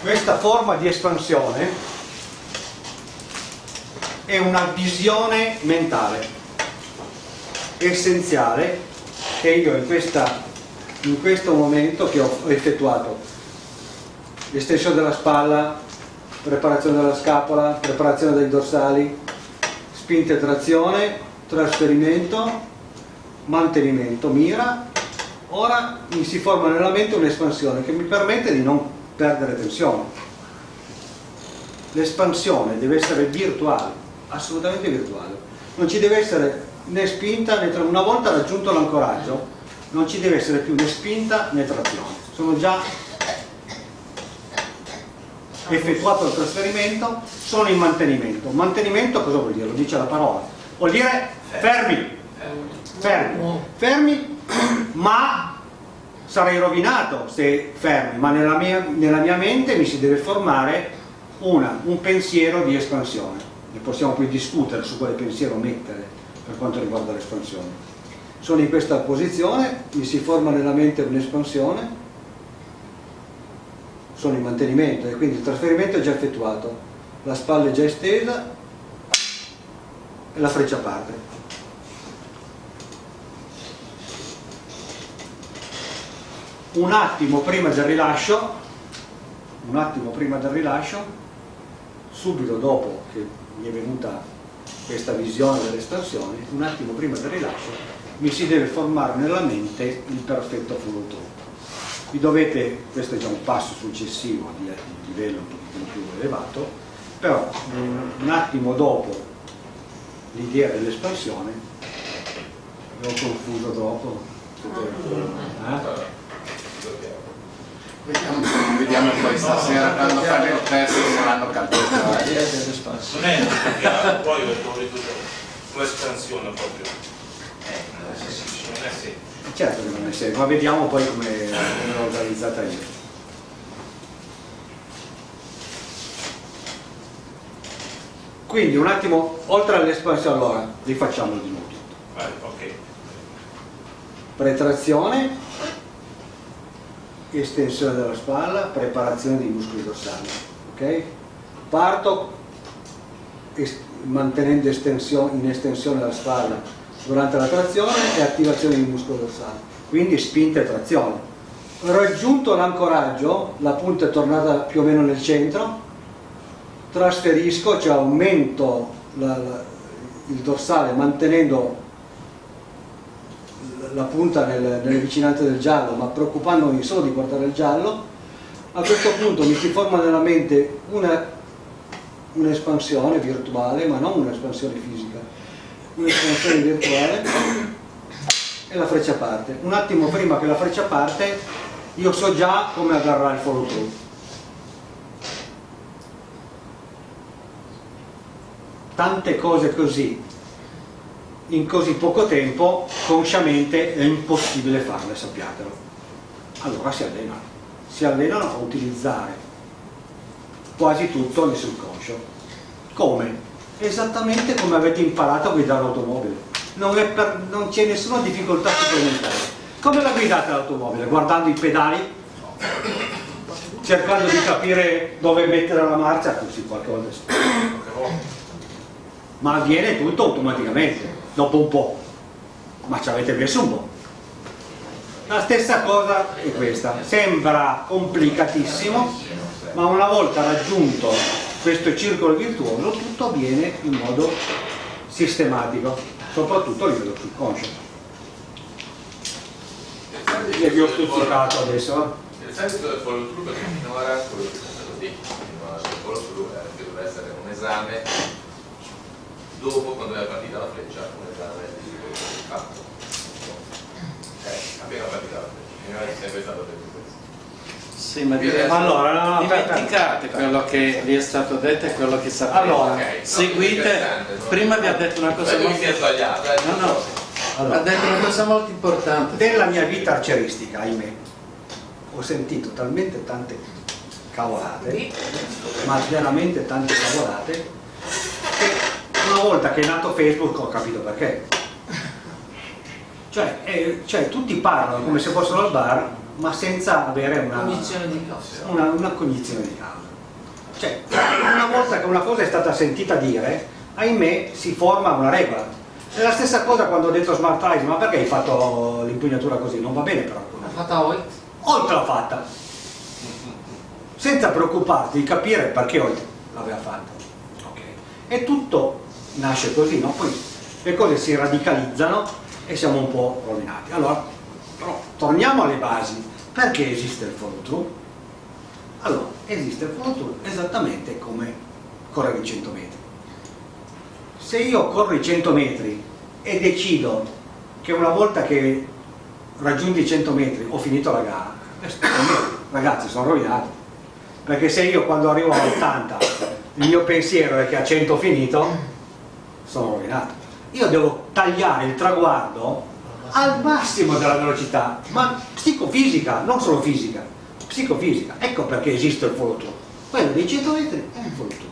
questa forma di espansione è una visione mentale essenziale che io in, questa, in questo momento che ho effettuato. Estensione della spalla preparazione della scapola preparazione dei dorsali spinta e trazione trasferimento mantenimento mira. Ora mi si forma nella mente un'espansione che mi permette di non perdere tensione. L'espansione deve essere virtuale, assolutamente virtuale. Non ci deve essere né spinta né trazione. Una volta raggiunto l'ancoraggio non ci deve essere più né spinta né trazione. Sono già effettuato il trasferimento, sono in mantenimento. Mantenimento cosa vuol dire? Lo dice la parola. Vuol dire fermi. Fermi. Fermi, ma sarei rovinato se fermi, ma nella mia, nella mia mente mi si deve formare una, un pensiero di espansione. Ne possiamo poi discutere su quale pensiero mettere per quanto riguarda l'espansione. Sono in questa posizione, mi si forma nella mente un'espansione, sono in mantenimento e quindi il trasferimento è già effettuato, la spalla è già estesa e la freccia parte. Un attimo prima del rilascio un attimo prima del rilascio subito dopo che mi è venuta questa visione dell'espansione un attimo prima del rilascio mi si deve formare nella mente il perfetto through vi dovete, questo è già un passo successivo di, di livello un pochino più elevato però un attimo dopo l'idea dell'espansione l'ho confuso troppo eh? Vediamo, vediamo poi stasera quando fanno il test saranno capito. Non è una poi un'espansione proprio. Non è semplice. Certo che non è semplice, ma vediamo poi come l'ho organizzata io. Quindi un attimo, oltre all'espansione, allora rifacciamo di nuovo tutto. Vai, ok. Pretrazione, estensione della spalla, preparazione dei muscoli dorsali. ok? Parto est mantenendo estensione, in estensione la spalla durante la trazione e attivazione dei muscoli dorsali, quindi spinta e trazione. Raggiunto l'ancoraggio, la punta è tornata più o meno nel centro, trasferisco, cioè aumento la, la, il dorsale mantenendo la punta nel, nelle vicinanze del giallo, ma preoccupandomi solo di guardare il giallo, a questo punto mi si forma nella mente un'espansione un virtuale, ma non un'espansione fisica, un'espansione virtuale e la freccia parte. Un attimo prima che la freccia parte, io so già come agarrare il follow through. Tante cose così in così poco tempo consciamente è impossibile farle, sappiatelo. Allora si allenano, si allenano a utilizzare quasi tutto nel subconscio. Come? Esattamente come avete imparato a guidare l'automobile. Non, non c'è nessuna difficoltà supplementare. Come la guidate l'automobile? Guardando i pedali? Cercando di capire dove mettere la marcia? Così qualche volta. Ma avviene tutto automaticamente dopo un po', ma ci avete messo un po'. La stessa cosa è questa, sembra complicatissimo, ma una volta raggiunto questo circolo virtuoso tutto avviene in modo sistematico, soprattutto a livello subconscio. E vi ho stuzzicato adesso. Il senso del follow through perché finora quello che è stato detto, il follow through che doveva essere un esame dopo quando era partita la freccia un esame di fatto? Eh, appena partita la freccia. Non è sempre stato detto questo. Sì, ma dire, allora, no, no, dimenticate quello che vi è stato detto e quello che sapete. Allora, okay, seguite, prima vi ha detto una cosa molto importante. No, no, allora, ha detto una cosa molto importante. Nella mia vita arceristica, ahimè, ho sentito talmente tante cavolate, ma veramente tante cavolate, una volta che è nato Facebook ho capito perché cioè, eh, cioè tutti parlano come se fossero al bar ma senza avere una cognizione di causa. Una, una cognizione di causa. Cioè, una volta che una cosa è stata sentita dire, ahimè si forma una regola. È la stessa cosa quando ho detto smart eyes, ma perché hai fatto l'impugnatura così? Non va bene però. L'ha fatta Hoyt? Hoyt l'ha fatta. Senza preoccuparti di capire perché Hoyt l'aveva fatta. Okay. E tutto nasce così, no? Poi le cose si radicalizzano e siamo un po' rovinati. Allora, però, torniamo alle basi. Perché esiste il follow through? Allora, esiste il follow through esattamente come correre i 100 metri. Se io corro i 100 metri e decido che una volta che raggiungi i 100 metri ho finito la gara, eh, ragazzi sono rovinato. Perché se io quando arrivo a 80 il mio pensiero è che a 100 ho finito, sono rovinato. Io devo tagliare il traguardo al massimo della velocità, ma psicofisica, non solo fisica, psicofisica. Ecco perché esiste il follow through. Quello dei 100 metri è il follow through.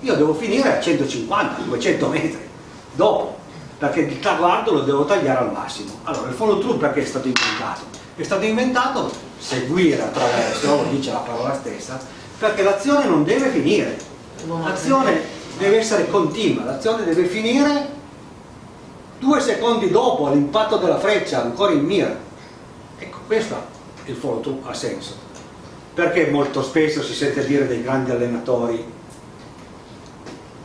Io devo finire a 150, 200 metri dopo, perché il traguardo lo devo tagliare al massimo. Allora, il follow through perché è stato inventato? È stato inventato seguire attraverso, dice la parola stessa, perché l'azione non deve finire. L'azione deve essere continua, l'azione deve finire due secondi dopo l'impatto della freccia ancora in mira. Ecco questo il follow through ha senso. Perché molto spesso si sente dire dei grandi allenatori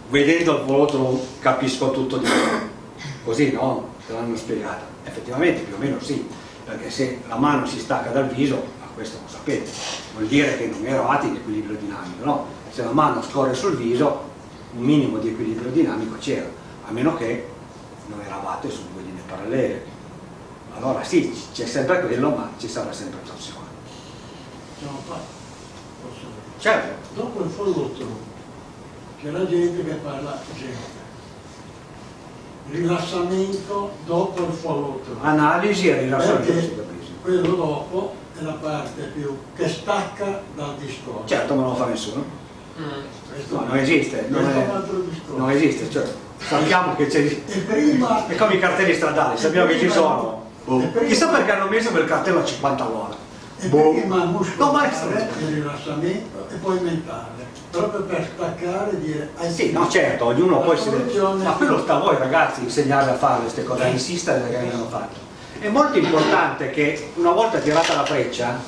vedendo il follow through capisco tutto di più. Così no? te l'hanno spiegato. Effettivamente più o meno sì. Perché se la mano si stacca dal viso ma questo lo sapete vuol dire che non eravate in equilibrio dinamico no? se la mano scorre sul viso un minimo di equilibrio dinamico c'era a meno che non eravate su due linee parallele. Allora sì, c'è sempre quello, ma ci sarà sempre torsione. Certo. Dopo il follow c'è la gente che parla gente. Rilassamento dopo il follow Analisi e rilassamento. Perché quello dopo è la parte più che stacca dal discorso. Certo, ma non lo fa nessuno. No, non esiste, non, è, non esiste, cioè, sappiamo che c'è è come i cartelli stradali sappiamo che ci sono. Boh. chissà perché hanno messo quel cartello a 50 all'ora. Boh. prima muscolare, no, maestro, il rilassamento e poi mentale proprio per staccare e dire sì, no certo, ognuno poi si deve ma quello sta a voi ragazzi insegnare a fare queste cose, a insistere perché vengano fatte è molto importante che una volta tirata la freccia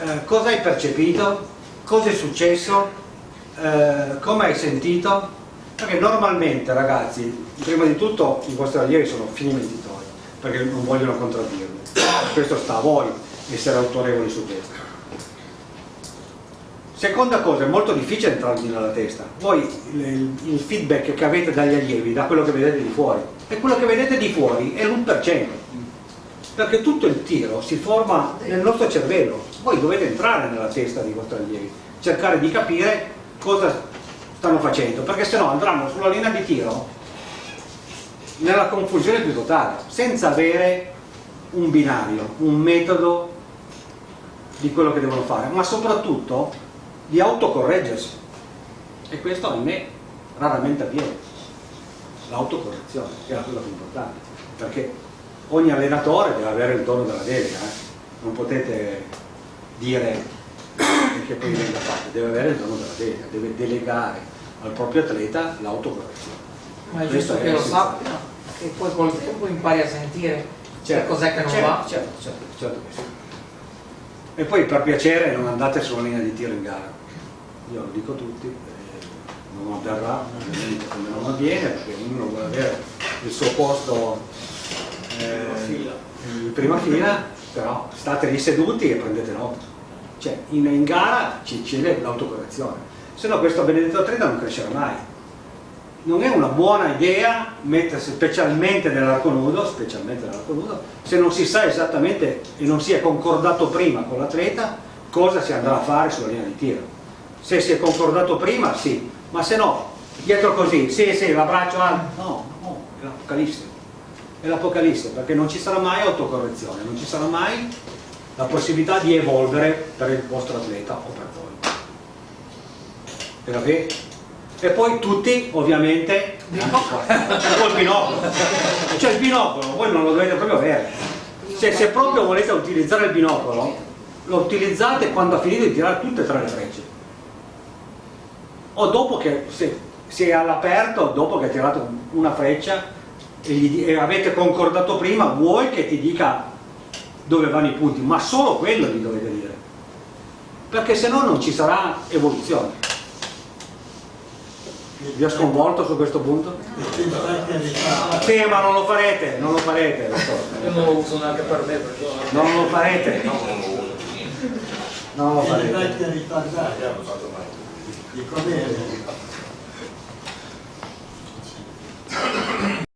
eh, cosa hai percepito cosa è successo eh, come hai sentito perché normalmente ragazzi, prima di tutto i vostri allievi sono fini mentitori, perché non vogliono contraddirvi. Questo sta a voi essere autorevoli su questo. Seconda cosa, è molto difficile entrarvi nella testa. Voi il feedback che avete dagli allievi, da quello che vedete di fuori, e quello che vedete di fuori è l'1%. Perché tutto il tiro si forma nel nostro cervello. Voi dovete entrare nella testa dei vostri allievi, cercare di capire cosa stanno facendo, perché se no andranno sulla linea di tiro nella confusione più totale, senza avere un binario, un metodo di quello che devono fare, ma soprattutto di autocorreggersi. E questo a me raramente avviene, l'autocorrezione, che è la cosa più importante, perché ogni allenatore deve avere il dono della delega, eh? non potete dire che poi venga fatto, deve avere il dono della delega, deve delegare al proprio atleta l'autocorrezione. Ma è giusto che lo sappia, che poi col tempo impari a sentire certo, cos'è che non certo, va. Certo, certo, certo che sì. E poi per piacere non andate sulla linea di tiro in gara. Io lo dico a tutti, eh, non avverrà, ovviamente come non avviene, perché ognuno vuole avere il suo posto eh, in prima fila, però state lì seduti e prendete nota. Cioè in, in gara c'è l'autocorrezione se no questo benedetto atleta non crescerà mai. Non è una buona idea mettersi specialmente nell'arco nudo, specialmente nell'arco nudo, se non si sa esattamente e non si è concordato prima con l'atleta cosa si andrà a fare sulla linea di tiro. Se si è concordato prima, sì, ma se no, dietro così, sì, sì, l'abbraccio alto, no, no, è l'apocalisse. È l'apocalisse, perché non ci sarà mai autocorrezione, non ci sarà mai la possibilità di evolvere per il vostro atleta o per voi. E poi tutti ovviamente col binocolo cioè il binocolo voi non lo dovete proprio avere. Cioè se proprio volete utilizzare il binocolo, lo utilizzate quando ha finito di tirare tutte e tre le frecce. O dopo che se, se è all'aperto, dopo che ha tirato una freccia e, gli, e avete concordato prima, vuoi che ti dica dove vanno i punti, ma solo quello gli dovete dire. Perché se no non ci sarà evoluzione. Vi ho sconvolto su questo punto? Sì, ma non lo farete, non lo farete, lo so. Io non lo uso neanche per me perché Non lo farete. Non lo I farete. vecchi ritardati, di com'è?